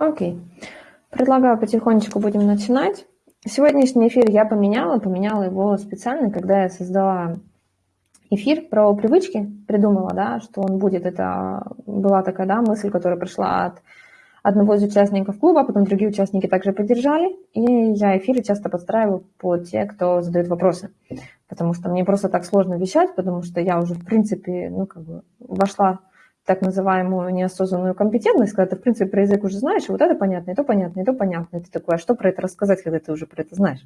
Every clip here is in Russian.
Окей. Предлагаю потихонечку будем начинать. Сегодняшний эфир я поменяла, поменяла его специально, когда я создала эфир про привычки, придумала, да, что он будет. Это была такая да, мысль, которая пришла от одного из участников клуба, потом другие участники также поддержали, и я эфиры часто подстраиваю под те, кто задает вопросы, потому что мне просто так сложно вещать, потому что я уже, в принципе, ну, как бы вошла так называемую неосознанную компетентность, когда ты, в принципе, про язык уже знаешь, и вот это понятно, и то понятно, и то понятно. И ты такой, а что про это рассказать, когда ты уже про это знаешь?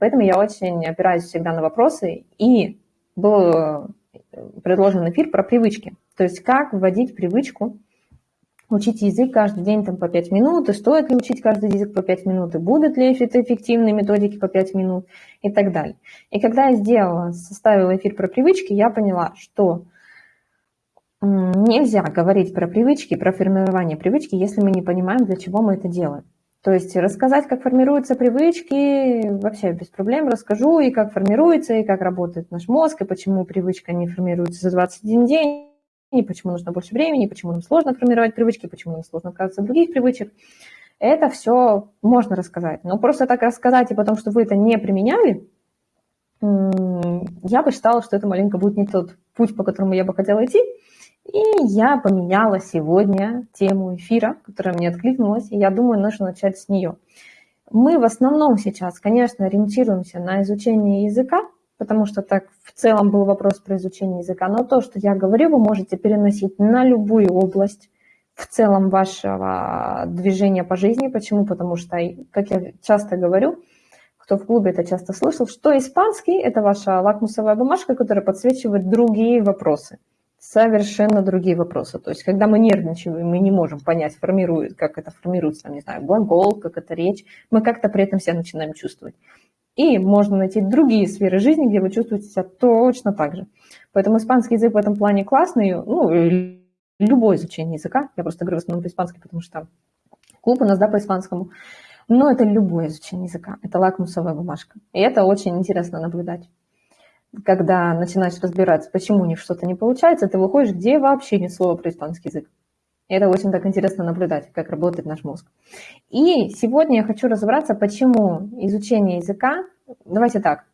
Поэтому я очень опираюсь всегда на вопросы, и был э, предложен эфир про привычки. То есть как вводить привычку, учить язык каждый день там, по 5 минут, и стоит ли учить каждый язык по 5 минут, и будут ли это эффективные методики по 5 минут, и так далее. И когда я сделала, составила эфир про привычки, я поняла, что нельзя говорить про привычки, про формирование привычки, если мы не понимаем, для чего мы это делаем. То есть рассказать, как формируются привычки, вообще без проблем расскажу, и как формируется, и как работает наш мозг, и почему привычка не формируется за 21 день, и почему нужно больше времени, и почему нам сложно формировать привычки, почему нам сложно отказываться от других привычек. Это все можно рассказать. Но просто так рассказать, и потом, что вы это не применяли, я бы считала, что это маленько будет не тот путь, по которому я бы хотела идти. И я поменяла сегодня тему эфира, которая мне откликнулась, и я думаю, нужно начать с нее. Мы в основном сейчас, конечно, ориентируемся на изучение языка, потому что так в целом был вопрос про изучение языка, но то, что я говорю, вы можете переносить на любую область в целом вашего движения по жизни. Почему? Потому что, как я часто говорю, кто в клубе это часто слышал, что испанский – это ваша лакмусовая бумажка, которая подсвечивает другие вопросы – совершенно другие вопросы. То есть, когда мы нервничаем, мы не можем понять, формирует, как это формируется, там, не знаю, глагол, как это речь, мы как-то при этом себя начинаем чувствовать. И можно найти другие сферы жизни, где вы чувствуете себя точно так же. Поэтому испанский язык в этом плане классный, ну, любое изучение языка, я просто говорю в основном по-испански, потому что клуб у нас, да, по-испанскому, но это любое изучение языка, это лакмусовая бумажка. И это очень интересно наблюдать когда начинаешь разбираться, почему у них что-то не получается, ты выходишь, где вообще нет слова про испанский язык. И это очень так интересно наблюдать, как работает наш мозг. И сегодня я хочу разобраться, почему изучение языка... Давайте так.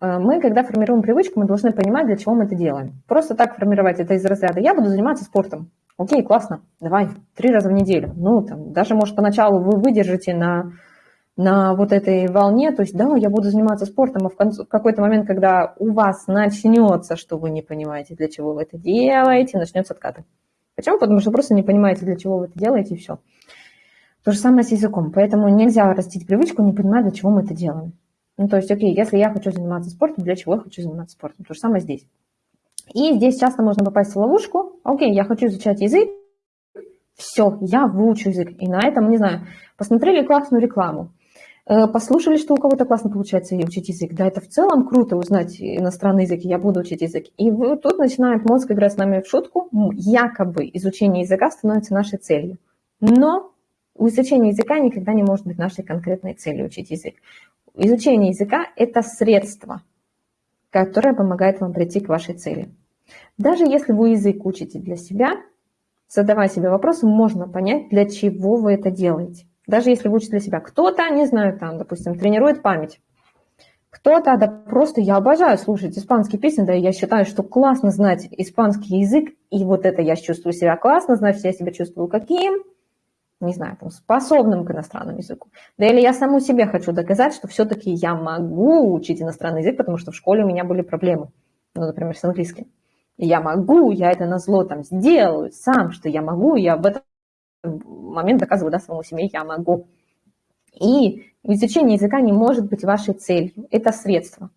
Э, мы, когда формируем привычку, мы должны понимать, для чего мы это делаем. Просто так формировать это из разряда «я буду заниматься спортом». Окей, классно, давай, три раза в неделю. Ну, там, даже, может, поначалу вы выдержите на на вот этой волне, то есть, да, я буду заниматься спортом, а в, конце, в какой-то момент, когда у вас начнется, что вы не понимаете, для чего вы это делаете, начнется откаты. Почему? Потому что просто не понимаете, для чего вы это делаете, и все. То же самое с языком. Поэтому нельзя растить привычку, не понимая, для чего мы это делаем. Ну, то есть, окей, если я хочу заниматься спортом, для чего я хочу заниматься спортом? То же самое здесь. И здесь часто можно попасть в ловушку. Окей, я хочу изучать язык, все, я выучу язык. И на этом, не знаю, посмотрели классную рекламу, послушали, что у кого-то классно получается учить язык. Да, это в целом круто узнать иностранный язык, я буду учить язык. И тут начинает мозг играть с нами в шутку. Якобы изучение языка становится нашей целью. Но изучение языка никогда не может быть нашей конкретной целью учить язык. Изучение языка – это средство, которое помогает вам прийти к вашей цели. Даже если вы язык учите для себя, задавая себе вопросы, можно понять, для чего вы это делаете. Даже если вы учите для себя. Кто-то, не знаю, там, допустим, тренирует память. Кто-то, да просто я обожаю слушать испанские песни, да, я считаю, что классно знать испанский язык, и вот это я чувствую себя классно, значит, я себя чувствую каким, не знаю, там, способным к иностранному языку. Да или я саму себе хочу доказать, что все-таки я могу учить иностранный язык, потому что в школе у меня были проблемы, ну, например, с английским. Я могу, я это на зло там сделаю сам, что я могу, я в этом момент доказываю да, самому себе, я могу. И изучение языка не может быть вашей целью, это средство.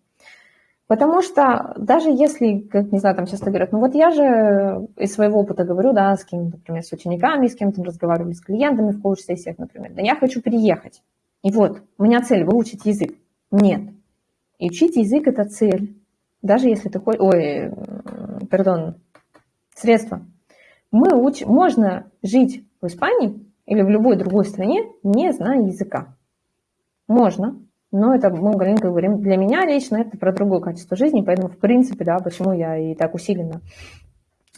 Потому что даже если, как, не знаю, там часто говорят, ну вот я же из своего опыта говорю, да, с кем-то, например, с учениками, с кем-то разговаривали, с клиентами в коуч-сессиях, например, да я хочу переехать. И вот, у меня цель выучить язык. Нет. И учить язык – это цель. Даже если ты хочешь... Ой, пардон, средство. Мы уч... Можно жить в Испании или в любой другой стране, не зная языка. Можно, но это, мы говорим, для меня лично это про другое качество жизни, поэтому, в принципе, да, почему я и так усиленно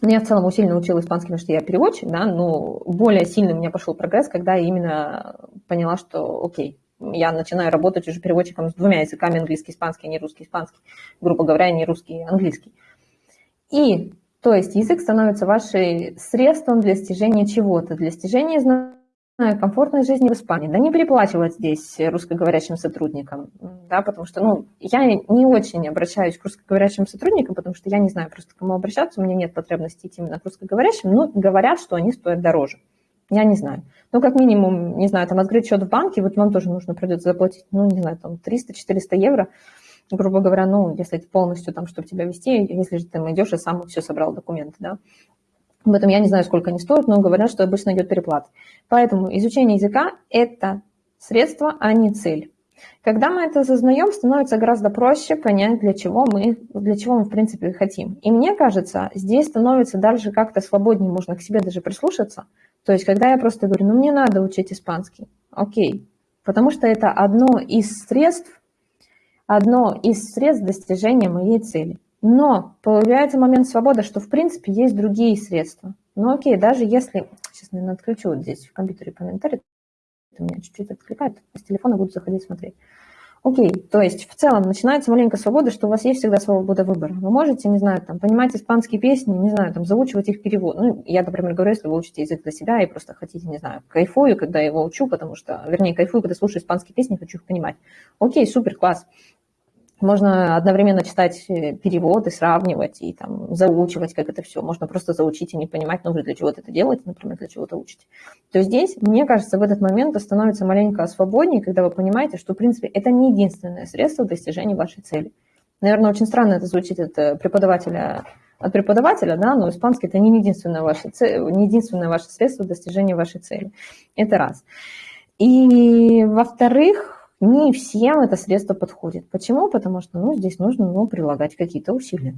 но я в целом усиленно учила испанский, потому что я переводчик, да, но более сильно у меня пошел прогресс, когда я именно поняла, что окей, я начинаю работать уже переводчиком с двумя языками, английский, испанский, а не русский, испанский, грубо говоря, не русский, английский. И, то есть, язык становится вашим средством для достижения чего-то, для достижения комфортной жизни в Испании. Да не переплачивать здесь русскоговорящим сотрудникам, да, потому что, ну, я не очень обращаюсь к русскоговорящим сотрудникам, потому что я не знаю просто, к кому обращаться, у меня нет потребности идти именно к русскоговорящим, но говорят, что они стоят дороже. Я не знаю. Ну, как минимум, не знаю, там открыть счет в банке, вот вам тоже нужно придется заплатить, ну, не знаю, там 300-400 евро, грубо говоря, ну, если полностью там, чтобы тебя вести, если же ты идешь и сам все собрал документы, да. Об этом я не знаю, сколько они стоят, но говорят, что обычно идет переплата. Поэтому изучение языка – это средство, а не цель. Когда мы это осознаем, становится гораздо проще понять, для чего мы, для чего мы в принципе хотим. И мне кажется, здесь становится дальше как-то свободнее, можно к себе даже прислушаться. То есть, когда я просто говорю, ну мне надо учить испанский, окей, потому что это одно из средств, одно из средств достижения моей цели. Но появляется момент свободы, что в принципе есть другие средства. Ну окей, даже если... Сейчас, наверное, отключу вот здесь в компьютере комментарий. Это меня чуть-чуть откликает. С телефона буду заходить смотреть. Окей, то есть в целом начинается маленькая свобода, что у вас есть всегда свобода выбора. Вы можете, не знаю, там, понимать испанские песни, не знаю, там, заучивать их перевод. Ну, я, например, говорю, если вы учите язык для себя и просто хотите, не знаю, кайфую, когда его учу, потому что, вернее, кайфую, когда слушаю испанские песни, хочу их понимать. Окей, супер, класс. Можно одновременно читать э, переводы, сравнивать и там заучивать, как это все. Можно просто заучить и не понимать, ну, вы для чего-то это делаете, например, для чего-то учите. То здесь, мне кажется, в этот момент становится маленько свободнее, когда вы понимаете, что, в принципе, это не единственное средство достижения вашей цели. Наверное, очень странно это звучит от э, преподавателя, от преподавателя, да, но испанский это не единственное ваше, не единственное ваше средство достижения вашей цели. Это раз. И во-вторых, не всем это средство подходит. Почему? Потому что ну, здесь нужно ну, прилагать какие-то усилия.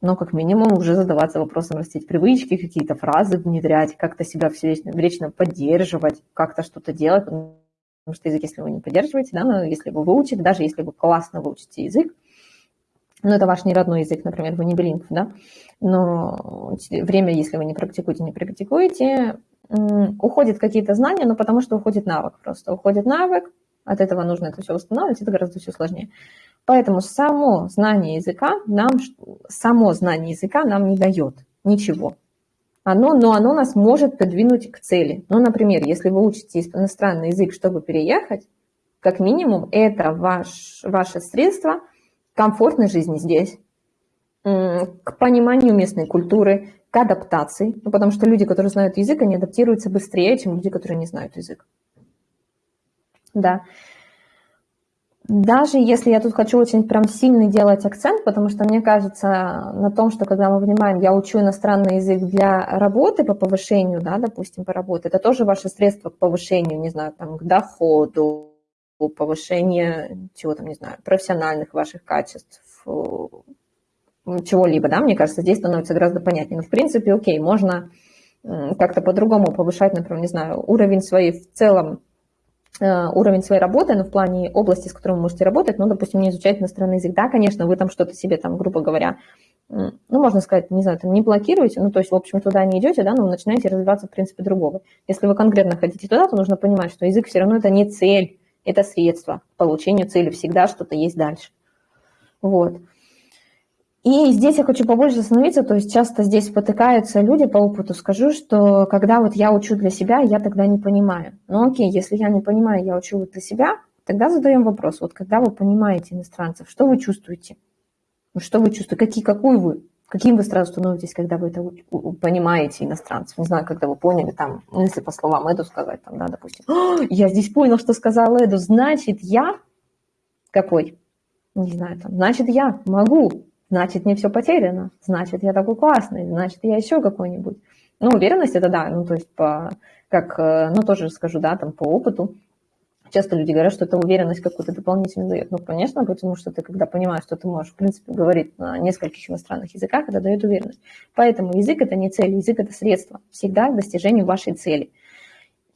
Но как минимум уже задаваться вопросом, растить привычки, какие-то фразы внедрять, как-то себя все вечно, вечно поддерживать, как-то что-то делать. Потому что язык, если вы не поддерживаете, да, но если вы выучите, даже если вы классно выучите язык, ну, это ваш не родной язык, например, вы не билингв, да, но время, если вы не практикуете, не практикуете, уходят какие-то знания, но потому что уходит навык просто. Уходит навык, от этого нужно это все восстанавливать, это гораздо все сложнее. Поэтому само знание языка нам, само знание языка нам не дает ничего. Оно, но оно нас может подвинуть к цели. Ну, например, если вы учите иностранный язык, чтобы переехать, как минимум это ваш, ваше средство комфортной жизни здесь, к пониманию местной культуры, к адаптации, ну, потому что люди, которые знают язык, они адаптируются быстрее, чем люди, которые не знают язык да. Даже если я тут хочу очень прям сильно делать акцент, потому что мне кажется на том, что когда мы понимаем, я учу иностранный язык для работы по повышению, да, допустим, по работе, это тоже ваше средство к повышению, не знаю, там, к доходу, повышение чего там, не знаю, профессиональных ваших качеств, чего-либо, да, мне кажется, здесь становится гораздо понятнее. Но, в принципе, окей, можно как-то по-другому повышать, например, не знаю, уровень своей в целом Э, уровень своей работы, но в плане области, с которой вы можете работать, ну, допустим, не изучать иностранный язык. Да, конечно, вы там что-то себе, там, грубо говоря, ну, можно сказать, не знаю, там, не блокируете, ну, то есть, в общем, туда не идете, да, но вы начинаете развиваться, в принципе, другого. Если вы конкретно хотите туда, то нужно понимать, что язык все равно это не цель, это средство к получению цели, всегда что-то есть дальше. Вот. И здесь я хочу побольше остановиться, то есть часто здесь потыкаются люди по опыту. Скажу, что когда вот я учу для себя, я тогда не понимаю. Ну окей, если я не понимаю, я учу вот для себя, тогда задаем вопрос. Вот когда вы понимаете иностранцев, что вы чувствуете? Что вы чувствуете? Какие, какую вы? Каким вы сразу становитесь, когда вы это понимаете иностранцев? Не знаю, когда вы поняли, там, ну, если по словам Эду сказать, там, да, допустим, я здесь понял, что сказал Эду, значит, я какой? Не знаю, там, значит, я могу значит, не все потеряно, значит, я такой классный, значит, я еще какой-нибудь. Ну, уверенность это да, ну, то есть, по, как, э, ну, тоже скажу, да, там, по опыту, часто люди говорят, что это уверенность какую-то дополнительную дает. Ну, конечно, потому что ты, когда понимаешь, что ты можешь, в принципе, говорить на нескольких иностранных языках, это дает уверенность. Поэтому язык – это не цель, язык – это средство всегда к достижению вашей цели –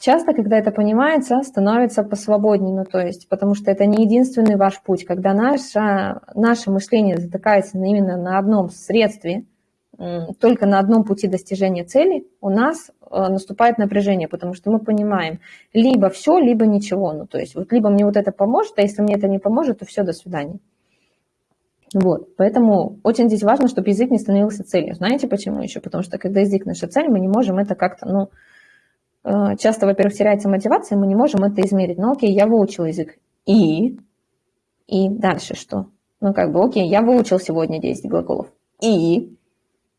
Часто, когда это понимается, становится посвободнее, ну, то есть, потому что это не единственный ваш путь. Когда наше, наше мышление затыкается именно на одном средстве, только на одном пути достижения цели, у нас э, наступает напряжение, потому что мы понимаем, либо все, либо ничего. Ну, то есть вот либо мне вот это поможет, а если мне это не поможет, то все, до свидания. Вот, поэтому очень здесь важно, чтобы язык не становился целью. Знаете почему еще? Потому что когда язык наша цель, мы не можем это как-то, ну, часто, во-первых, теряется мотивация, мы не можем это измерить. Ну, окей, я выучил язык. И? И дальше что? Ну, как бы, окей, я выучил сегодня 10 глаголов. И?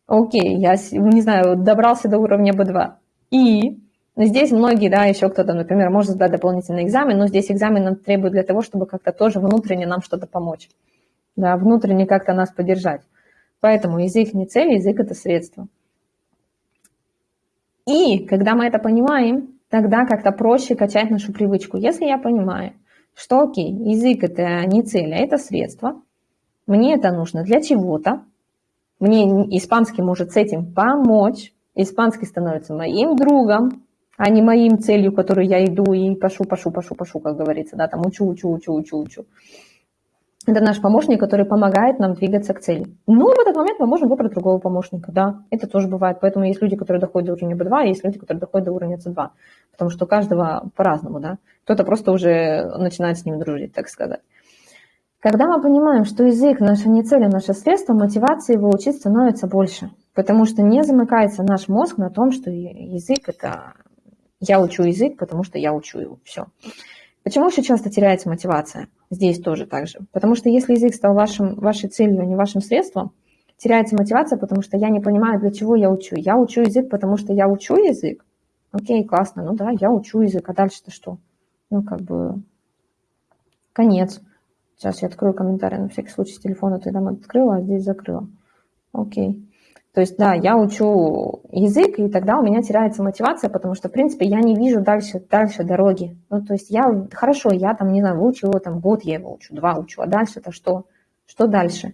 Окей, я, не знаю, добрался до уровня B2. И? Но здесь многие, да, еще кто-то, например, может сдать дополнительный экзамен, но здесь экзамен нам требует для того, чтобы как-то тоже внутренне нам что-то помочь. Да, внутренне как-то нас поддержать. Поэтому язык не цель, язык – это средство. И когда мы это понимаем, тогда как-то проще качать нашу привычку. Если я понимаю, что окей, язык – это не цель, а это средство, мне это нужно для чего-то, мне испанский может с этим помочь, испанский становится моим другом, а не моим целью, которую я иду и пошу, пошу, пошу, пошу, как говорится, да, там учу, учу, учу, учу, учу. Это наш помощник, который помогает нам двигаться к цели. Но в этот момент мы можем выбрать другого помощника, да, это тоже бывает. Поэтому есть люди, которые доходят до уровня B2, а есть люди, которые доходят до уровня C2, потому что у каждого по-разному, да. Кто-то просто уже начинает с ним дружить, так сказать. Когда мы понимаем, что язык наша не цель, а наше средство, мотивации его учить становится больше. Потому что не замыкается наш мозг на том, что язык это я учу язык, потому что я учу его. Все. Почему еще часто теряется мотивация? Здесь тоже так же. Потому что если язык стал вашим, вашей целью, а не вашим средством, теряется мотивация, потому что я не понимаю, для чего я учу. Я учу язык, потому что я учу язык. Окей, классно, ну да, я учу язык, а дальше-то что? Ну, как бы, конец. Сейчас я открою комментарий на всякий случай с телефона, ты там открыла, а здесь закрыла. Окей. То есть, да, я учу язык, и тогда у меня теряется мотивация, потому что, в принципе, я не вижу дальше, дальше дороги. Ну, то есть я, хорошо, я там, не знаю, выучу его, там, год я его учу, два учу, а дальше-то что? Что дальше?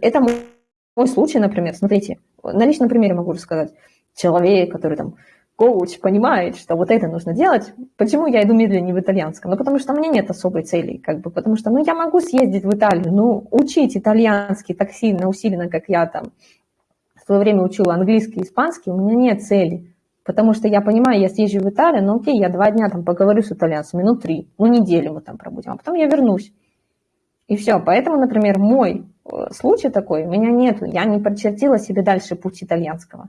Это мой случай, например, смотрите, на личном примере могу рассказать. Человек, который там коуч понимает, что вот это нужно делать, почему я иду медленнее в итальянском? Ну, потому что у меня нет особой цели, как бы, потому что, ну, я могу съездить в Италию, ну, учить итальянский так сильно, усиленно, как я там свое время учила английский и испанский, у меня нет цели, потому что я понимаю, я съезжу в Италию, ну, окей, я два дня там поговорю с итальянцами, ну, три, ну, неделю мы там пробудем, а потом я вернусь. И все, поэтому, например, мой э, случай такой, у меня нет, я не прочертила себе дальше путь итальянского.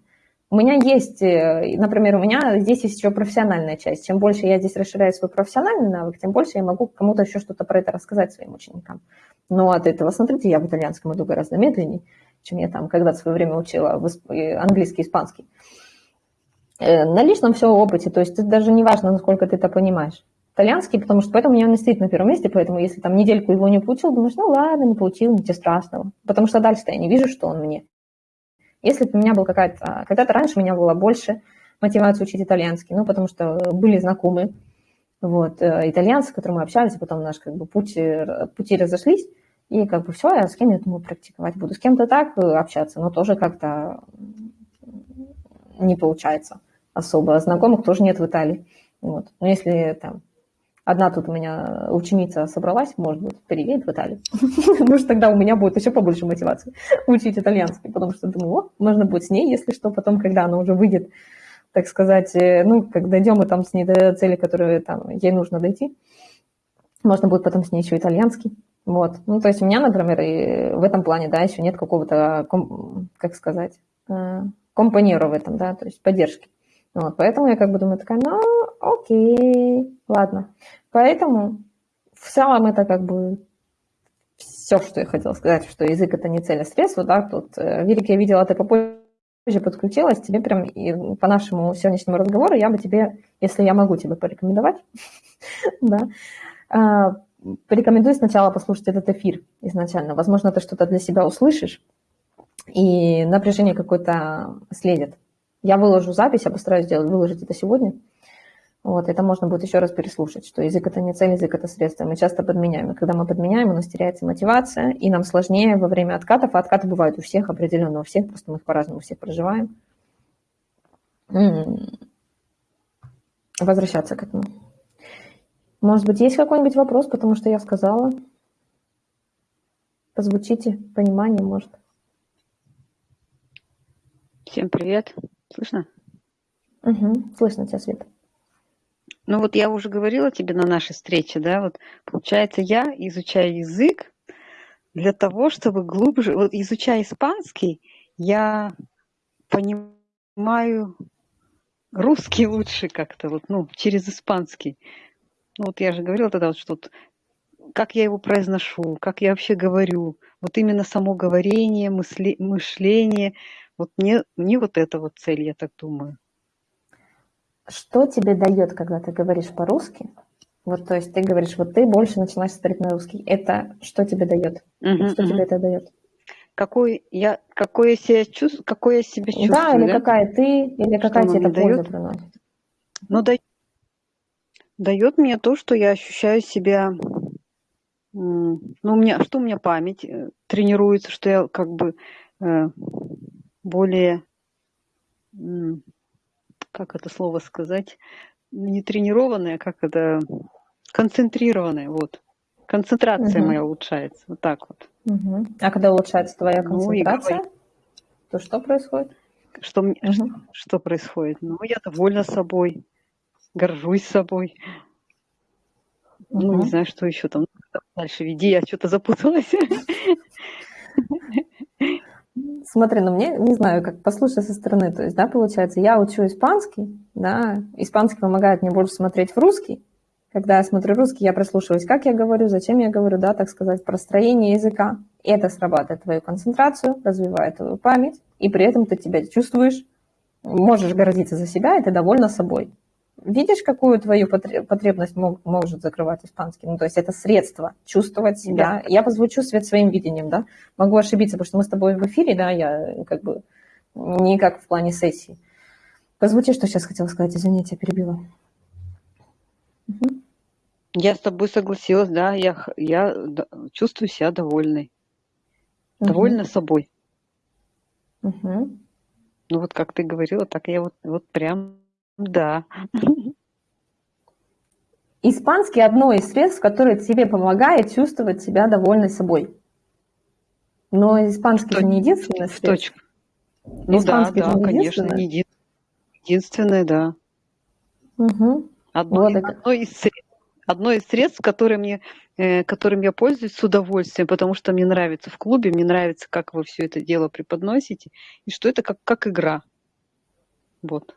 У меня есть, э, например, у меня здесь есть еще профессиональная часть. Чем больше я здесь расширяю свой профессиональный навык, тем больше я могу кому-то еще что-то про это рассказать своим ученикам. Но от этого, смотрите, я в итальянском иду гораздо медленнее, чем я там когда-то в свое время учила э, английский, испанский. Э, на личном все опыте, то есть даже не важно, насколько ты это понимаешь. Итальянский, потому что поэтому у меня он стоит на первом месте, поэтому если там недельку его не получил, думаешь, ну ладно, не получил, ничего страшного. Потому что дальше-то я не вижу, что он мне. Если бы у меня был какая-то... А, когда-то раньше у меня было больше мотивации учить итальянский, ну, потому что были знакомые, вот, э, итальянцы, с которыми мы общались, а потом наш, как бы, пути, пути разошлись, и как бы все, я с кем я думаю практиковать буду. С кем-то так э, общаться, но тоже как-то не получается особо. Знакомых тоже нет в Италии. Вот. Но если там Одна тут у меня ученица собралась, может быть, переедет в Италию. Может, тогда у меня будет еще побольше мотивации учить итальянский, потому что думаю, о, можно будет с ней, если что, потом, когда она уже выйдет, так сказать, э, ну, когда дойдем мы там с ней до цели, которую там ей нужно дойти, можно будет потом с ней еще итальянский. Вот. Ну, то есть у меня, например, и в этом плане, да, еще нет какого-то, как сказать, э, компаньера в этом, да, то есть поддержки. Вот, поэтому я как бы думаю такая, ну, окей, ладно. Поэтому в целом это как бы все, что я хотела сказать, что язык это не цель, а средство, да, тут, э, Вирик, я видела, ты попозже подключилась, тебе прям и по нашему сегодняшнему разговору я бы тебе, если я могу тебе порекомендовать, да, а, порекомендую сначала послушать этот эфир изначально. Возможно, ты что-то для себя услышишь, и напряжение какое-то следит. Я выложу запись, я постараюсь сделать, выложить это сегодня. Вот, это можно будет еще раз переслушать, что язык это не цель, язык это средство. Мы часто подменяем. И когда мы подменяем, у нас теряется мотивация, и нам сложнее во время откатов. А откаты бывают у всех определенно, у всех, просто мы их по-разному всех проживаем. Возвращаться к этому. Может быть, есть какой-нибудь вопрос, потому что я сказала? Позвучите, понимание, может. Всем привет. Слышно? Угу. Слышно тебя, Света. Ну вот я уже говорила тебе на нашей встрече, да, вот получается я изучаю язык для того, чтобы глубже, вот изучая испанский, я понимаю русский лучше как-то, вот, ну, через испанский. Ну вот я же говорила тогда, вот, что вот, как я его произношу, как я вообще говорю, вот именно само говорение, мысли, мышление, вот мне, мне вот это вот цель, я так думаю. Что тебе дает, когда ты говоришь по-русски? Вот, то есть ты говоришь, вот ты больше начинаешь смотреть на русский. Это что тебе дает? Мгм, Что мгм. тебе это дает? Какой я, какой я себя чувствую, какой я себя чувствую, Да, или да? какая ты, или какая тебе это дает? приносит? Ну, да, дает мне то, что я ощущаю себя, ну, у меня, что у меня память э, тренируется, что я как бы э, более, как это слово сказать, не тренированная, как это, концентрированная, вот. Концентрация Мгм. моя улучшается, вот так вот. Мгм. А когда улучшается твоя Ну и концентрация, говорить, то что происходит? что, мне- что, что происходит. Ну, я довольна собой, горжусь собой. Ну, не знаю, что еще там. Дальше веди, я что-то запуталась. Смотри, ну мне, не знаю, как послушай со стороны, то есть, да, получается, я учу испанский, да, испанский помогает мне больше смотреть в русский. Когда я смотрю русский, я прислушиваюсь, как я говорю, зачем я говорю, да, так сказать, простроение языка. И это срабатывает твою концентрацию, развивает твою память, и при этом ты тебя чувствуешь, можешь гордиться за себя, и ты довольна собой. Видишь, какую твою потре- потребность мог- может закрывать испанский? Ну, то есть это средство чувствовать себя. Я позвучу свет своим видением, да. Могу ошибиться, потому что мы с тобой в эфире, да, я как бы не как в плане сессии. Позвучи, что сейчас хотела сказать, извините, я перебила. Мгм. Я с тобой согласилась, да, я, я чувствую себя довольной. Довольна собой. Мгм. Ну, вот как ты говорила, так я вот, вот прям, да. Испанский одно из средств, которое тебе помогает чувствовать себя довольной собой. Но испанский же не единственное В средство. точку. Ну да, Испанский же да, не конечно, единственное. не един- единственное, да. Мгм. Одно, Вот одно из средств, одно из средств, которое мне, э, которым я пользуюсь с удовольствием, потому что мне нравится в клубе, мне нравится, как вы все это дело преподносите, и что это как, как игра. Вот.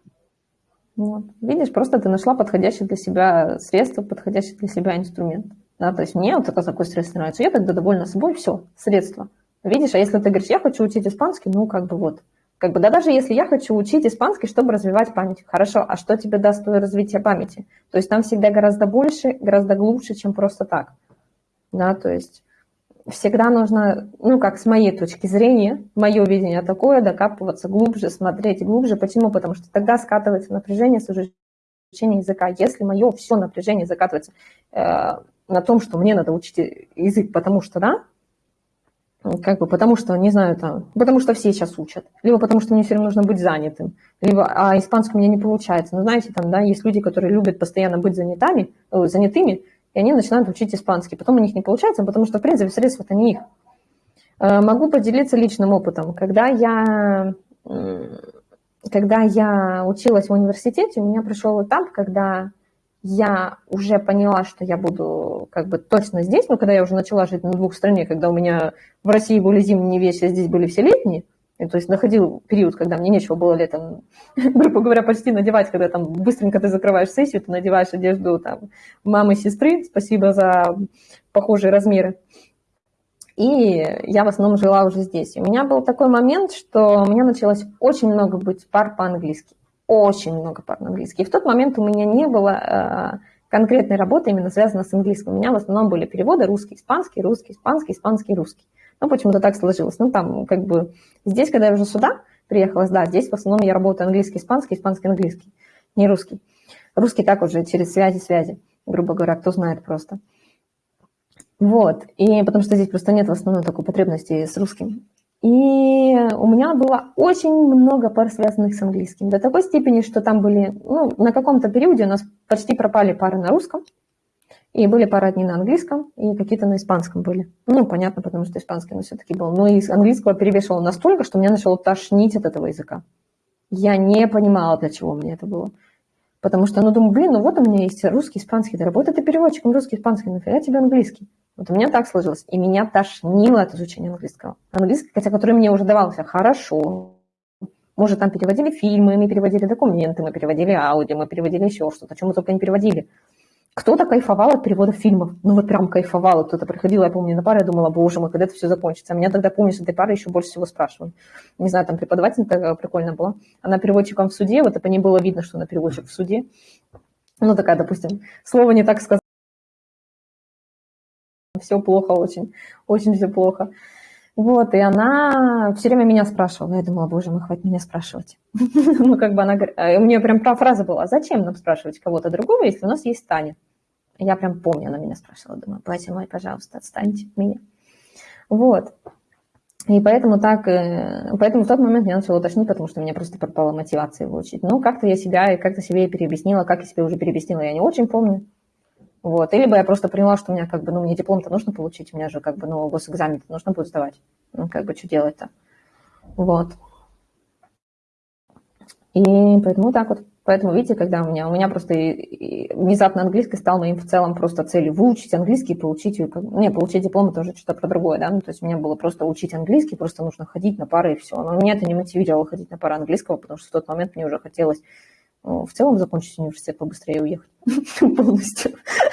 Вот. Видишь, просто ты нашла подходящее для себя средство, подходящий для себя инструмент. Да, то есть мне вот такой, такой средство нравится, я тогда довольна собой, все, средство. Видишь, а если ты говоришь, я хочу учить испанский, ну как бы вот. Как бы, да даже если я хочу учить испанский, чтобы развивать память. Хорошо, а что тебе даст твое развитие памяти? То есть там всегда гораздо больше, гораздо глубже, чем просто так. Да, то есть всегда нужно, ну, как с моей точки зрения, мое видение такое, докапываться глубже, смотреть глубже. Почему? Потому что тогда скатывается напряжение с изучения языка. Если мое все напряжение закатывается э, на том, что мне надо учить язык, потому что, да, как бы потому что, не знаю, там, потому что все сейчас учат, либо потому что мне все время нужно быть занятым, либо, а испанский у меня не получается. Ну, знаете, там, да, есть люди, которые любят постоянно быть занятыми, занятыми, и они начинают учить испанский. Потом у них не получается, потому что, в принципе, средства-то не их. Э, Могу поделиться личным опытом. Когда я, когда я училась в университете, у меня пришел этап, когда я уже поняла, что я буду как бы точно здесь, но когда я уже начала жить на двух стране, когда у меня в России были зимние вещи, а здесь были все летние, то есть находил период, когда мне нечего было летом, грубо говоря, почти надевать, когда там быстренько ты закрываешь сессию, ты надеваешь одежду там мамы, сестры, спасибо за похожие размеры. И я в основном жила уже здесь. И у меня был такой момент, что у меня началось очень много быть пар по-английски. Очень много пар по-английски. И в тот момент у меня не было э, конкретной работы, именно связанной с английским. У меня в основном были переводы русский, испанский, русский, испанский, испанский, русский. Ну, почему-то так сложилось. Ну, там, как бы, здесь, когда я уже сюда приехала, да, здесь в основном я работаю английский, испанский, испанский, английский, не русский. Русский так уже через связи-связи, грубо говоря, кто знает просто. Вот, и потому что здесь просто нет в основном такой потребности с русским. И у меня было очень много пар, связанных с английским. До такой степени, что там были, ну, на каком-то периоде у нас почти пропали пары на русском, и были пары одни на английском, и какие-то на испанском были. Ну, понятно, потому что испанский нас все-таки был. Но из английского перевешивало настолько, что меня начало тошнить от этого языка. Я не понимала, для чего мне это было. Потому что, ну, думаю, блин, ну вот у меня есть русский, испанский, да работа ты переводчиком русский, испанский, нафига тебе английский? Вот у меня так сложилось. И меня тошнило от изучения английского. Английский, хотя который мне уже давался хорошо. Мы уже там переводили фильмы, мы переводили документы, мы переводили аудио, мы переводили еще что-то, чем мы только не переводили. Кто-то кайфовал от перевода фильмов. Ну вот прям кайфовал. Кто-то приходил, я помню, на пару, я думала, боже мой, когда это все закончится. А меня тогда, помню, с этой пары еще больше всего спрашивали. Не знаю, там преподаватель такая прикольно была. Она переводчиком в суде, вот по ней было видно, что она переводчик в суде. Ну такая, допустим, слово не так сказать. Все плохо очень, очень все плохо. Вот, и она все время меня спрашивала. Я думала, боже мой, хватит меня спрашивать. ну, как бы она говорит, у нее прям фраза была, зачем нам спрашивать кого-то другого, если у нас есть Таня? Я прям помню, она меня спрашивала, думаю, батя мой, пожалуйста, отстаньте от меня. Вот. И поэтому так, э, поэтому в тот момент я начала уточнить, потому что у меня просто пропала мотивация его учить. Ну, как-то я себя, как-то себе переобъяснила, как я себе уже переобъяснила, я не очень помню. Вот. Или бы я просто поняла, что у меня как бы, ну, мне диплом-то нужно получить, у меня же как бы, ну, госэкзамен нужно будет сдавать. Ну, как бы, что делать-то? Вот. И поэтому так вот. Поэтому, видите, когда у меня, у меня просто внезапно английский стал моим в целом просто целью выучить английский, получить, не, получить диплом это уже что-то про другое, да, ну, то есть у меня было просто учить английский, просто нужно ходить на пары и все. Но меня это не мотивировало ходить на пары английского, потому что в тот момент мне уже хотелось в целом закончить университет побыстрее уехать полностью.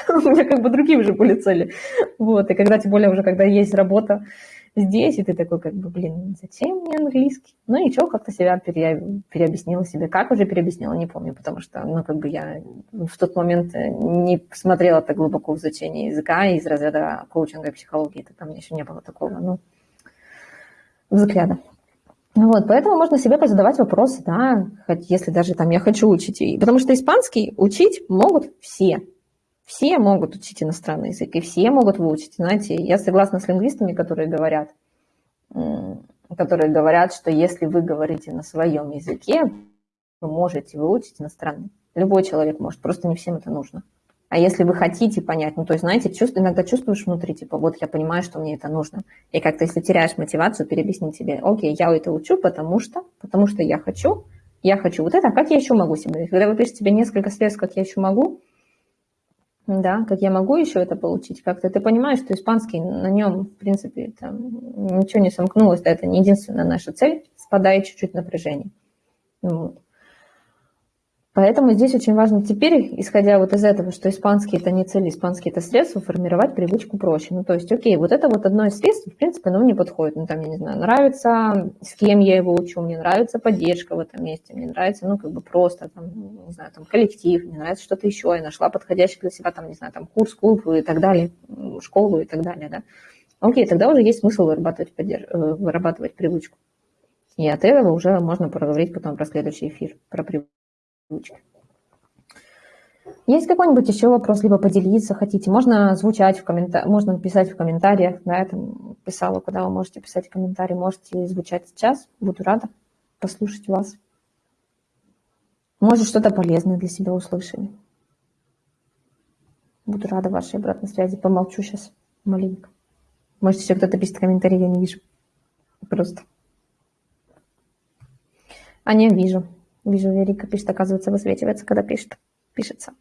У меня как бы другие уже были цели. Вот, и когда, тем более, уже когда есть работа здесь, и ты такой, как бы, блин, зачем мне английский? Ну, ничего, как-то себя пере, переобъяснила себе. Как уже переобъяснила, не помню, потому что, ну, как бы я в тот момент не смотрела так глубоко в изучение языка из разряда коучинга и психологии, это там еще не было такого, ну, взгляда. Вот, поэтому можно себе позадавать вопросы, да, хоть если даже там я хочу учить. Потому что испанский учить могут все. Все могут учить иностранный язык, и все могут выучить. Знаете, я согласна с лингвистами, которые говорят, которые говорят, что если вы говорите на своем языке, вы можете выучить иностранный. Любой человек может, просто не всем это нужно. А если вы хотите понять, ну, то есть, знаете, чувств, иногда чувствуешь внутри, типа, вот я понимаю, что мне это нужно. И как-то, если теряешь мотивацию, переобъяснить себе, окей, я это учу, потому что, потому что я хочу, я хочу вот это, а как я еще могу себе? Когда вы пишете себе несколько средств, как я еще могу, да, как я могу еще это получить, как-то ты понимаешь, что испанский на нем, в принципе, там, ничего не сомкнулось, да, это не единственная наша цель, спадает чуть-чуть напряжение. Вот. Поэтому здесь очень важно теперь, исходя вот из этого, что испанский это не цель, испанский это средство, формировать привычку проще. Ну, то есть, окей, вот это вот одно из средств, в принципе, оно мне подходит. Ну, там, я не знаю, нравится, с кем я его учу, мне нравится поддержка в этом месте, мне нравится, ну, как бы просто, там, не знаю, там, коллектив, мне нравится что-то еще, я нашла подходящий для себя, там, не знаю, там, курс, клуб и так далее, школу и так далее, да. Окей, тогда уже есть смысл вырабатывать, поддерж... Э, вырабатывать привычку. И от этого уже можно проговорить потом про следующий эфир, про привычку Есть какой-нибудь еще вопрос, либо поделиться хотите? Можно звучать в комментариях, можно писать в комментариях, да, я там писала, куда вы можете писать комментарии, можете звучать сейчас, буду рада послушать вас. Может, что-то полезное для себя услышали. Буду рада вашей обратной связи. Помолчу сейчас маленько. Может, еще кто-то пишет комментарий, я не вижу. Просто. А не вижу. Вижу, Верика пишет, оказывается, высвечивается, когда пишет, пишется.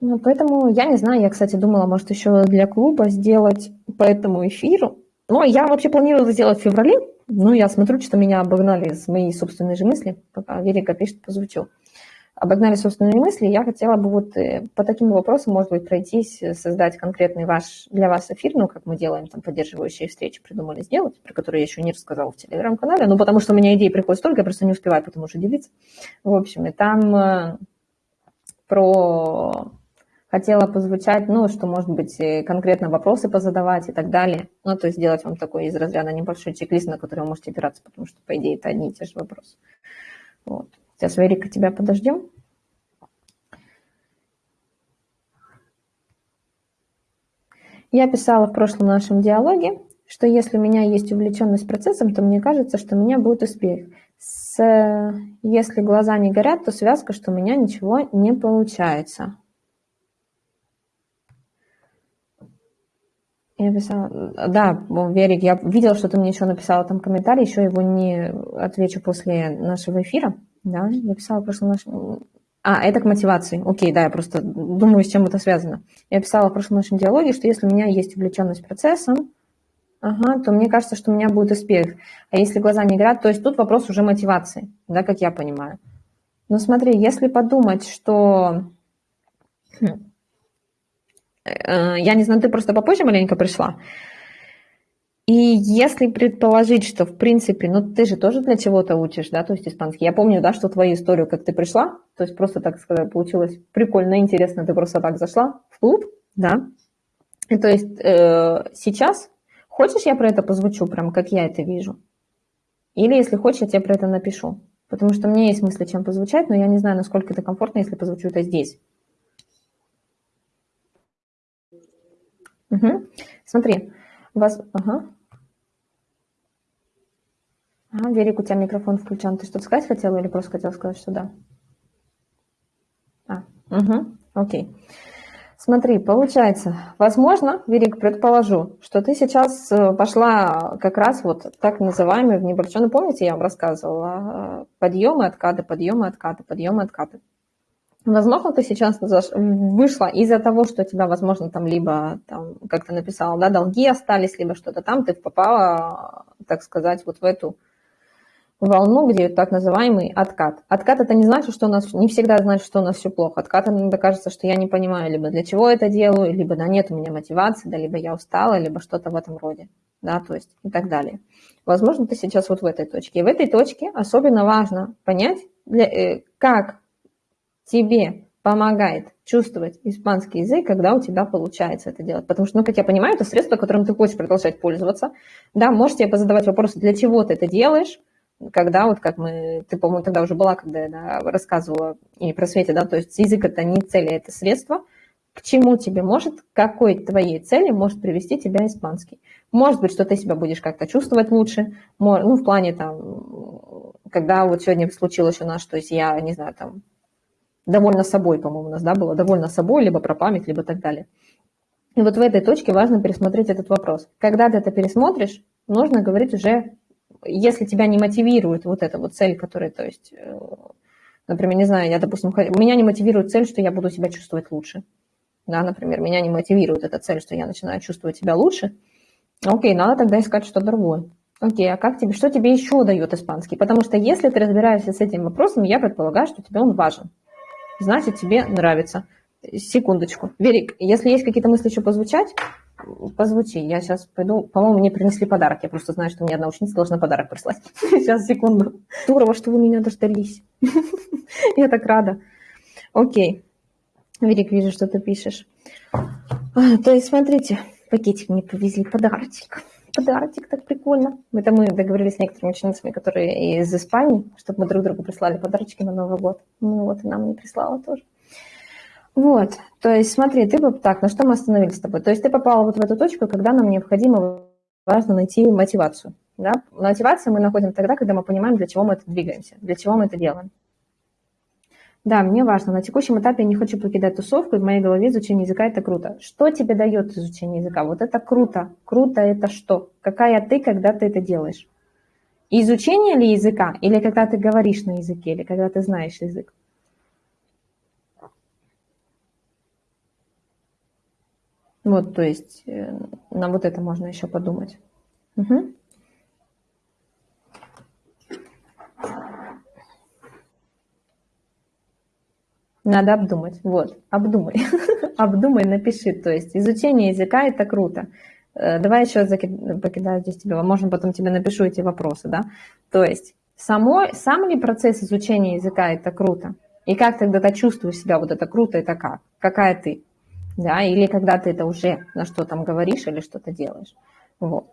Ну, поэтому я не знаю, я, кстати, думала, может, еще для клуба сделать по этому эфиру. Но я вообще планировала сделать в феврале. Ну, я смотрю, что меня обогнали с моей собственной же мысли. Пока Верика пишет, позвучу обогнали собственные мысли, я хотела бы вот э, по таким вопросам, может быть, пройтись, э, создать конкретный ваш, для вас эфир, ну, как мы делаем там поддерживающие встречи, придумали сделать, про которые я еще не рассказала в Телеграм-канале, ну, потому что у меня идеи приходят столько, я просто не успеваю потому что делиться. В общем, и там э, про хотела позвучать, ну, что, может быть, конкретно вопросы позадавать и так далее. Ну, то есть сделать вам такой из разряда небольшой чек-лист, на который вы можете опираться, потому что, по идее, это одни и те же вопросы. Вот. Сейчас, Верика, тебя подождем. Я писала в прошлом нашем диалоге, что если у меня есть увлеченность процессом, то мне кажется, что у меня будет успех. С, если глаза не горят, то связка, что у меня ничего не получается. Я писала, да, Верик, я видела, что ты мне еще написала там комментарий, еще его не отвечу после нашего эфира, да, я писала в прошлом нашем... А, это к мотивации, окей, да, я просто думаю, с чем это связано. Я писала в прошлом нашем диалоге, что если у меня есть увлеченность процессом, ага, то мне кажется, что у меня будет успех. А если глаза не горят, то есть тут вопрос уже мотивации, да, как я понимаю. Но смотри, если подумать, что... Хм, э, я не знаю, ты просто попозже маленько пришла. И если предположить, что, в принципе, ну, ты же тоже для чего-то учишь, да, то есть испанский. Я помню, да, что твою историю, как ты пришла, то есть просто, так сказать, получилось прикольно, интересно, ты просто так зашла в клуб, да. И то есть э, сейчас Хочешь, я про это позвучу, прям как я это вижу? Или, если хочешь, я тебе про это напишу. Потому что мне есть мысли, чем позвучать, но я не знаю, насколько это комфортно, если позвучу это здесь. Угу. Смотри, вас... Ага. Ага, Верик, у тебя микрофон включен. Ты что-то сказать хотела или просто хотела сказать, что да? А, угу, окей. Смотри, получается, возможно, Верик, предположу, что ты сейчас э, пошла как раз вот так называемый в небольшой, ну помните, я вам рассказывала, э, подъемы, откаты, подъемы, откаты, подъемы, откаты. Возможно, ты сейчас вышла из-за того, что тебя, возможно, там либо, там, как ты написала, да, долги остались, либо что-то там, ты попала, так сказать, вот в эту волну, где так называемый откат. Откат это не значит, что у нас не всегда значит, что у нас все плохо. Откат иногда кажется, что я не понимаю, либо для чего это делаю, либо да нет у меня мотивации, да, либо я устала, либо что-то в этом роде, да, то есть и так далее. Возможно, ты сейчас вот в этой точке. И в этой точке особенно важно понять, для, э, как тебе помогает чувствовать испанский язык, когда у тебя получается это делать. Потому что, ну, как я понимаю, это средство, которым ты хочешь продолжать пользоваться. Да, можешь себе позадавать вопросы, для чего ты это делаешь, когда вот как мы, ты, по-моему, тогда уже была, когда я да, рассказывала и про Свете, да, то есть язык это не цель, а это средство, к чему тебе может, какой твоей цели может привести тебя испанский. Может быть, что ты себя будешь как-то чувствовать лучше, ну, в плане там, когда вот сегодня случилось у нас, то есть я, не знаю, там, довольна собой, по-моему, у нас, да, было довольна собой, либо про память, либо так далее. И вот в этой точке важно пересмотреть этот вопрос. Когда ты это пересмотришь, нужно говорить уже если тебя не мотивирует вот эта вот цель, которая, то есть, э, например, не знаю, я, допустим, меня не мотивирует цель, что я буду себя чувствовать лучше. Да, например, меня не мотивирует эта цель, что я начинаю чувствовать себя лучше. Окей, надо тогда искать что-то другое. Окей, а как тебе, что тебе еще дает испанский? Потому что если ты разбираешься с этим вопросом, я предполагаю, что тебе он важен. Значит, тебе нравится. Секундочку. Верик, если есть какие-то мысли еще позвучать, позвучи. Я сейчас пойду. По-моему, мне принесли подарок. Я просто знаю, что мне одна ученица должна подарок прислать. Сейчас, секунду. Здорово, что вы меня дождались. Я так рада. Окей. Верик, вижу, что ты пишешь. А, то есть, смотрите, пакетик мне повезли, подарочек. Подарочек, так прикольно. Это мы договорились с некоторыми ученицами, которые из Испании, чтобы мы друг другу прислали подарочки на Новый год. Ну вот, и нам не прислала тоже. Вот, то есть смотри, ты бы так, на что мы остановились с тобой? То есть ты попала вот в эту точку, когда нам необходимо, важно найти мотивацию. Да? Мотивацию мы находим тогда, когда мы понимаем, для чего мы это двигаемся, для чего мы это делаем. Да, мне важно. На текущем этапе я не хочу покидать тусовку, и в моей голове изучение языка – это круто. Что тебе дает изучение языка? Вот это круто. Круто – это что? Какая ты, когда ты это делаешь? Изучение ли языка? Или когда ты говоришь на языке? Или когда ты знаешь язык? Вот, то есть э, на вот это можно еще подумать. Угу. Надо обдумать. Вот, обдумай. обдумай, напиши. То есть изучение языка – это круто. Э, давай еще покидаю здесь тебе, можно потом тебе напишу эти вопросы, да. То есть само, сам ли процесс изучения языка – это круто? И как тогда ты чувствуешь себя, вот это круто, это как? Какая ты? да, или когда ты это уже на что там говоришь или что-то делаешь. Вот.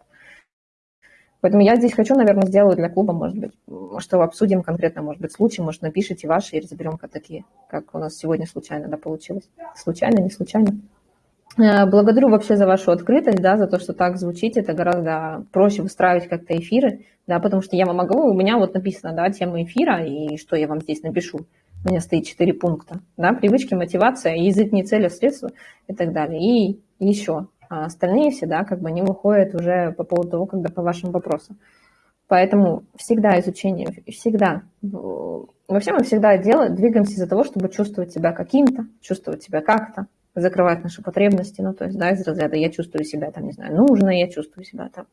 Поэтому я здесь хочу, наверное, сделаю для клуба, может быть, что обсудим конкретно, может быть, случай, может, напишите ваши и разберем как такие, как у нас сегодня случайно да, получилось. Случайно, не случайно. Э, благодарю вообще за вашу открытость, да, за то, что так звучит. Это гораздо проще выстраивать как-то эфиры, да, потому что я вам могу, у меня вот написано, да, тема эфира, и что я вам здесь напишу у меня стоит четыре пункта, да, привычки, мотивация, язык не цель, а средство и так далее. И еще, а остальные все, да, как бы они выходят уже по поводу того, когда по вашим вопросам. Поэтому всегда изучение, всегда, вообще мы всегда делаем, двигаемся из-за того, чтобы чувствовать себя каким-то, чувствовать себя как-то, закрывать наши потребности, ну, то есть, да, из разряда я чувствую себя, там, не знаю, нужной, я чувствую себя там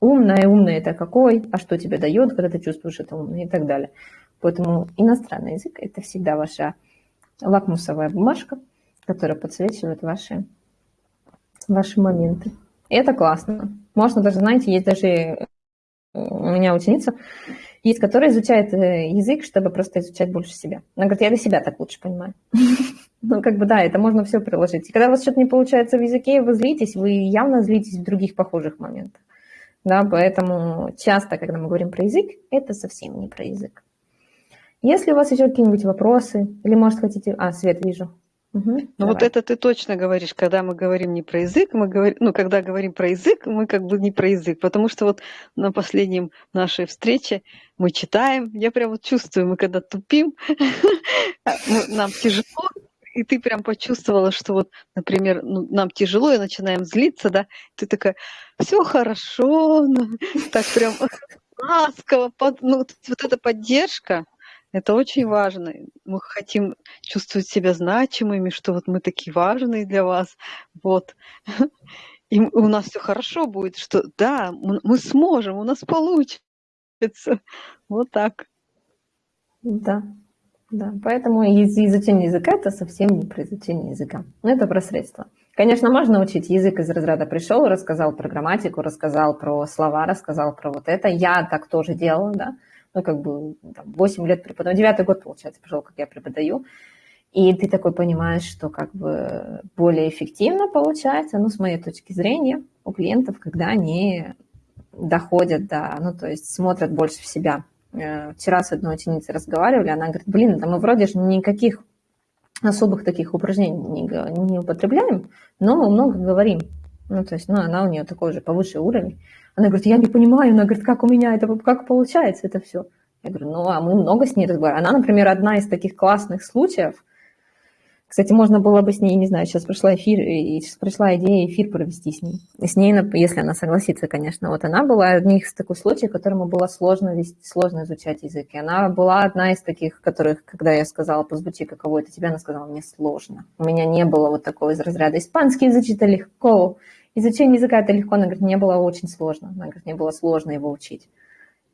умная, умная это какой, а что тебе дает, когда ты чувствуешь это умное и так далее. Поэтому иностранный язык – это всегда ваша лакмусовая бумажка, которая подсвечивает ваши, ваши моменты. Это классно. Можно даже, знаете, есть даже э, у меня ученица, есть, которая изучает э, язык, чтобы просто изучать больше себя. Она говорит, я для себя так лучше понимаю. Ну, как бы, да, это можно все приложить. И когда у вас что-то не получается в языке, вы злитесь, вы явно злитесь в других похожих моментах. Да, поэтому часто, когда мы говорим про язык, это совсем не про язык. Если у вас еще какие-нибудь вопросы, или, может, хотите... А, Свет, вижу. Угу, ну вот это ты точно говоришь, когда мы говорим не про язык, мы говорим, ну когда говорим про язык, мы как бы не про язык, потому что вот на последнем нашей встрече мы читаем, я прям вот чувствую, мы когда тупим, нам тяжело, и ты прям почувствовала, что вот, например, ну, нам тяжело, и начинаем злиться, да, ты такая, все хорошо, ну, так прям ласково, под, ну, вот эта поддержка, это очень важно. Мы хотим чувствовать себя значимыми, что вот мы такие важные для вас. Вот. И у нас все хорошо будет, что да, мы сможем, у нас получится. Вот так. Да, да. Поэтому изучение языка это совсем не про изучение языка. Но это про средства. Конечно, можно учить язык из разряда пришел, рассказал про грамматику, рассказал про слова, рассказал про вот это. Я так тоже делала, да ну, как бы там, 8 лет преподаю, 9 год, получается, пошел, как я преподаю, и ты такой понимаешь, что как бы более эффективно получается, ну, с моей точки зрения, у клиентов, когда они доходят до, ну, то есть смотрят больше в себя. Э, вчера с одной ученицей разговаривали, она говорит, блин, да мы вроде же никаких особых таких упражнений не, не употребляем, но мы много говорим. Ну, то есть, ну, она у нее такой же повыше уровень. Она говорит, я не понимаю, она говорит, как у меня это, как получается это все. Я говорю, ну, а мы много с ней разговариваем. Она, например, одна из таких классных случаев. Кстати, можно было бы с ней, не знаю, сейчас пришла эфир, сейчас пришла идея эфир провести с ней. С ней, если она согласится, конечно. Вот она была одним из таких случаев, которому было сложно вести, сложно изучать язык. И она была одна из таких, которых, когда я сказала, позвучи, каково это тебе, она сказала, мне сложно. У меня не было вот такого из разряда испанский язык, легко, Изучение языка это легко, она говорит, мне было очень сложно. Она говорит, мне было сложно его учить.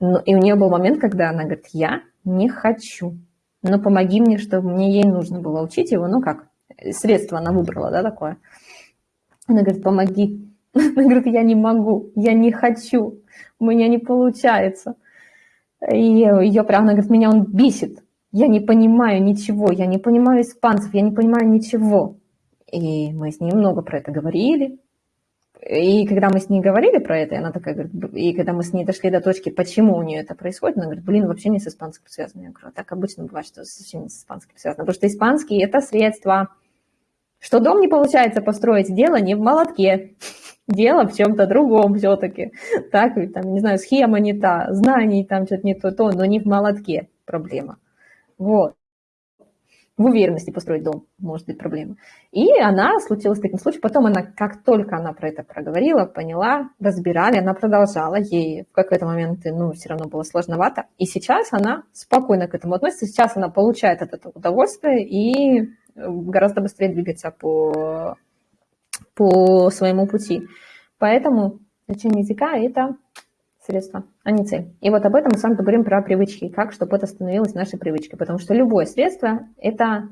Но, и у нее был момент, когда она говорит, я не хочу, но помоги мне, чтобы мне ей нужно было учить его. Ну как, средство она выбрала, да, такое. Она говорит, помоги. Она говорит, я не могу, я не хочу, у меня не получается. И ее прям, она говорит, меня он бесит. Я не понимаю ничего, я не понимаю испанцев, я не понимаю ничего. И мы с ней много про это говорили, и когда мы с ней говорили про это, она такая говорит, и когда мы с ней дошли до точки, почему у нее это происходит, она говорит, блин, вообще не с испанским связано. Я говорю, «А так обычно бывает, что совсем не с испанским связано. Потому что испанский – это средство. Что дом не получается построить, дело не в молотке. Дело в чем-то другом все-таки. Так, там, не знаю, схема не та, знаний там что-то не то, то, но не в молотке проблема. Вот в уверенности построить дом, может быть проблема. И она случилась таким случаем. Потом она, как только она про это проговорила, поняла, разбирали, она продолжала. Ей в какой-то момент, ну, все равно было сложновато. И сейчас она спокойно к этому относится. Сейчас она получает от этого удовольствие и гораздо быстрее двигается по, по своему пути. Поэтому изучение языка – это средство, а не цель. И вот об этом мы с вами поговорим про привычки, как, чтобы это становилось нашей привычкой. Потому что любое средство, это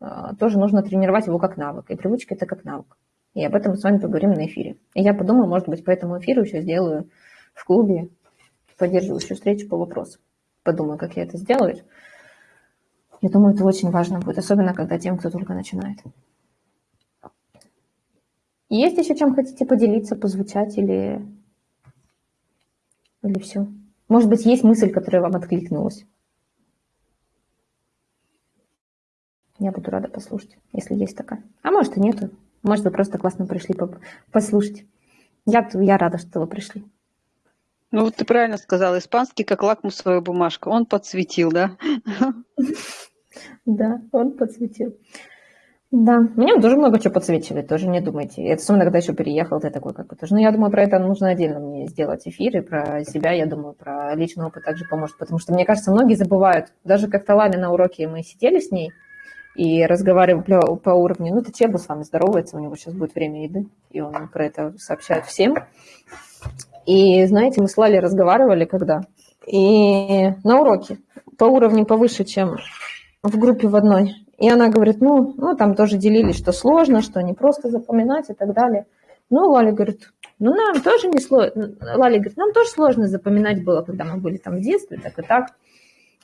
э, тоже нужно тренировать его как навык. И привычка – это как навык. И об этом мы с вами поговорим на эфире. И я подумаю, может быть, по этому эфиру еще сделаю в клубе поддерживающую встречу по вопросу. Подумаю, как я это сделаю. Я думаю, это очень важно будет, особенно когда тем, кто только начинает. Есть еще чем хотите поделиться, позвучать или или все? Может быть, есть мысль, которая вам откликнулась? Я буду рада послушать, если есть такая. А может и нету. Может, вы просто классно пришли послушать. Я, я рада, что вы пришли. Ну, вот ты правильно сказала, испанский как лакмусовая бумажка. Он подсветил, да? Да, он подсветил. Да, мне тоже много чего подсвечивает, тоже не думайте. Это особенно, когда еще переехал, ты такой как бы тоже. Но я думаю, про это нужно отдельно мне сделать эфир, и про себя, я думаю, про личный опыт также поможет, потому что, мне кажется, многие забывают. Даже как-то Лали на уроке мы сидели с ней и разговаривали по уровню, ну, ты Чебу с вами здоровается, у него сейчас будет время еды, и он про это сообщает всем. И, знаете, мы с Лали разговаривали когда? И на уроке по уровню повыше, чем в группе в одной. И она говорит, ну, ну, там тоже делились, что сложно, что не просто запоминать и так далее. Ну, Лаля говорит, ну, нам тоже не сложно. Лаля говорит, нам тоже сложно запоминать было, когда мы были там в детстве, так и так.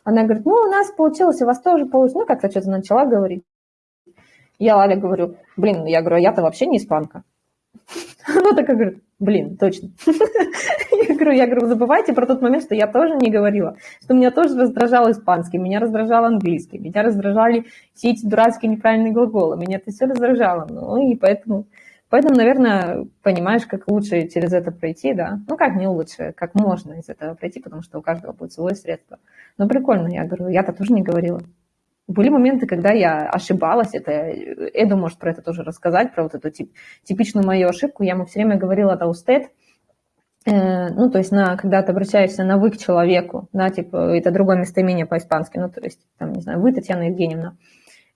Она говорит, ну, у нас получилось, у вас тоже получилось. Ну, как-то что-то начала говорить. Я Лале говорю, блин, я говорю, я-то вообще не испанка. Она такая говорит, блин, точно. Я говорю, я говорю, забывайте про тот момент, что я тоже не говорила, что меня тоже раздражал испанский, меня раздражал английский, меня раздражали все эти дурацкие неправильные глаголы, меня это все раздражало. Ну и поэтому, поэтому, наверное, понимаешь, как лучше через это пройти, да. Ну как не лучше, как можно из этого пройти, потому что у каждого будет свое средство. Но прикольно, я говорю, я-то тоже не говорила. Были моменты, когда я ошибалась, это Эду может про это тоже рассказать, про вот эту тип, типичную мою ошибку. Я ему все время говорила таустет, э, ну, то есть, на, когда ты обращаешься на «вы» к человеку, да, типа, это другое местоимение по-испански, ну, то есть, там, не знаю, «вы, Татьяна Евгеньевна».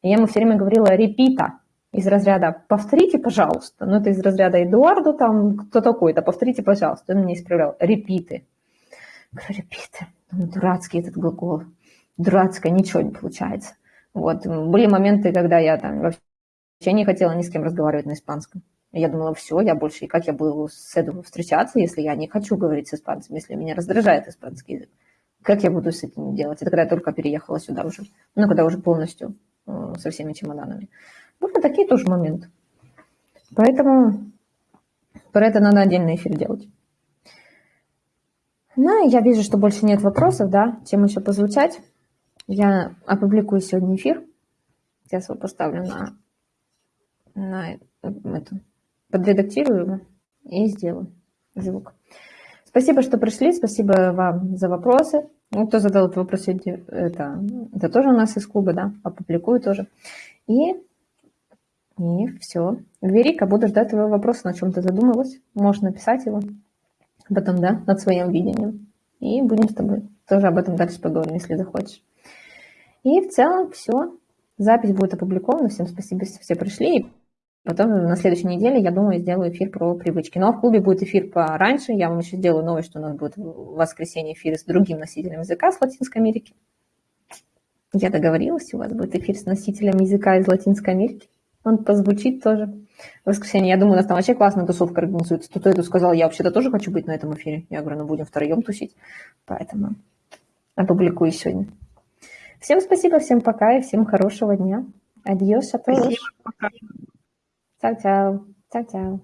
Я ему все время говорила «репита», из разряда «повторите, пожалуйста». Ну, это из разряда «Эдуарду», там, кто такой-то, «повторите, пожалуйста». Он меня исправлял «репиты». Говорю «репиты». Дурацкий этот глагол. Дурацкое, ничего не получается. Вот. Были моменты, когда я там вообще не хотела ни с кем разговаривать на испанском. Я думала, все, я больше, и как я буду с Эду встречаться, если я не хочу говорить с испанцем, если меня раздражает испанский язык. Как я буду с этим делать? Это когда я только переехала сюда уже. Ну, когда уже полностью э, со всеми чемоданами. Были такие тоже моменты. Поэтому про это надо отдельный эфир делать. Ну, я вижу, что больше нет вопросов, да, чем еще позвучать. Я опубликую сегодня эфир. Сейчас его поставлю на, на эту, подредактирую его и сделаю звук. Спасибо, что пришли, спасибо вам за вопросы. Ну, кто задал этот вопрос, это, это тоже у нас из клуба, да, опубликую тоже. И, и все. Верика, буду ждать твоего вопроса, на чем ты задумалась. Можешь написать его потом, да, над своим видением. И будем с тобой тоже об этом дальше поговорим, если захочешь. И в целом все. Запись будет опубликована. Всем спасибо, что все пришли. Потом на следующей неделе, я думаю, сделаю эфир про привычки. Но в клубе будет эфир пораньше. Я вам еще сделаю новость, что у нас будет в воскресенье эфир с другим носителем языка с Латинской Америки. Я договорилась, у вас будет эфир с носителем языка из Латинской Америки. Он позвучит тоже в воскресенье. Я думаю, у нас там вообще классная тусовка организуется. Кто-то это сказал, я вообще-то тоже хочу быть на этом эфире. Я говорю, ну будем втроем тусить. Поэтому опубликую сегодня. Всем спасибо, всем пока и всем хорошего дня. Адьос, а Chao, chao. Chao, chao.